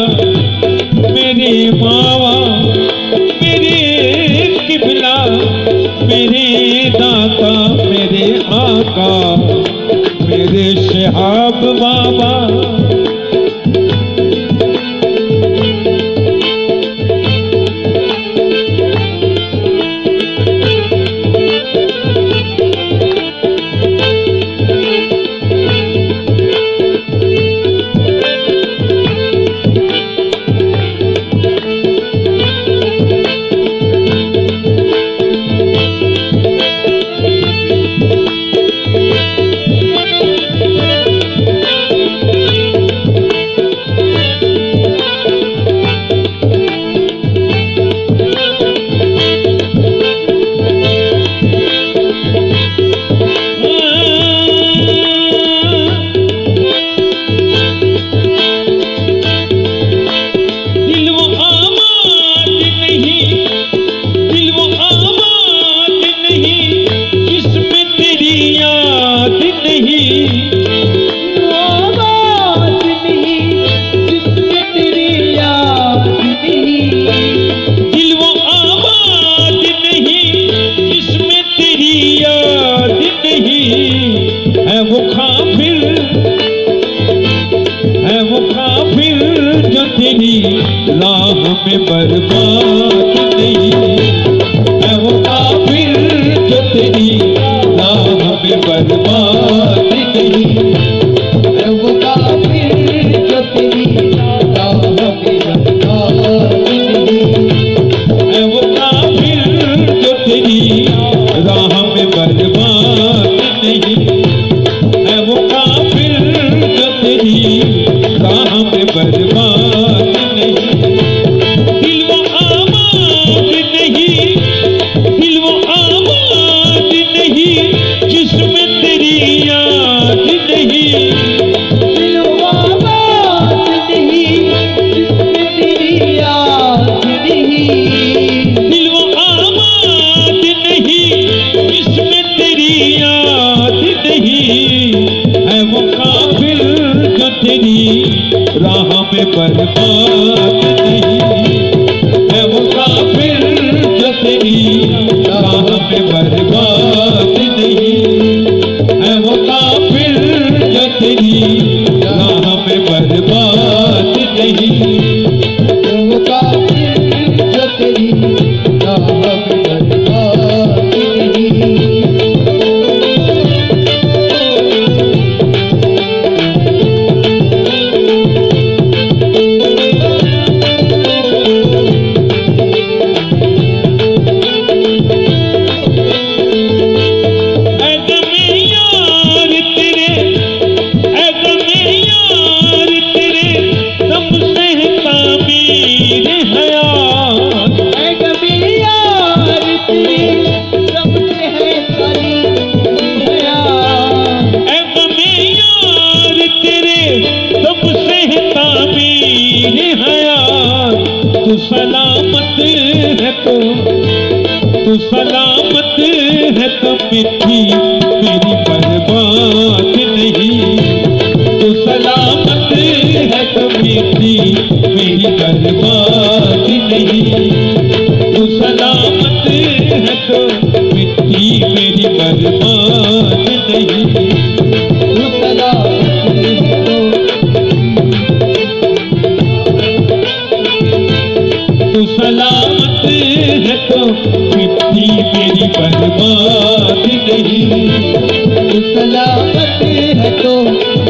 मेरी मावा मेरी किबला मेरे दाता मेरे आका मेरे शहाब। रखनी राह में बर्बाद। जो तेरी राह में बर्बाद नहीं मैं मुसाफिर जो राह में बर्बाद पे मेरी बर्बाद नहीं। तो सलामत है कभी थी सलामत है तो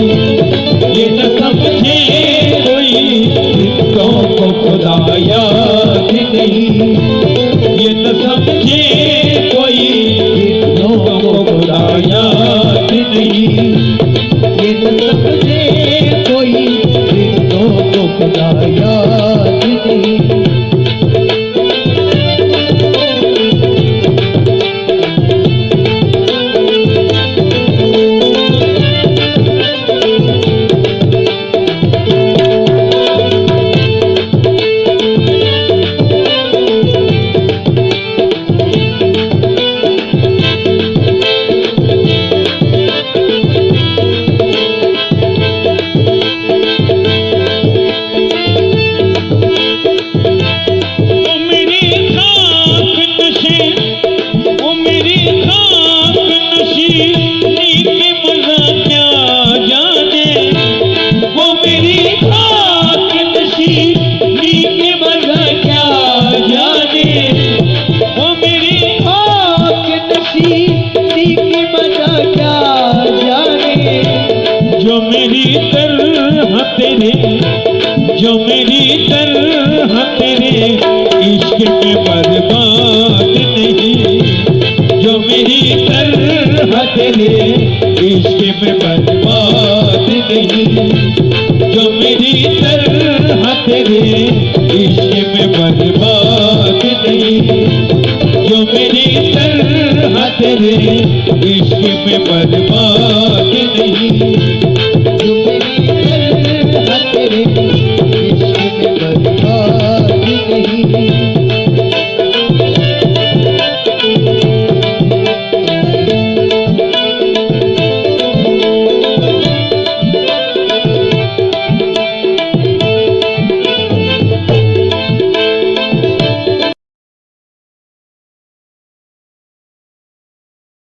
खुदाया ये न समझे कोई। खुदाया नहीं। ये न समझे चले इश्क में बर्बाद नहीं। जो मेरी तरह तेरे इश्क में बर्बाद नहीं। जो मेरी तरह तेरे इसके में बर्बाद नहीं।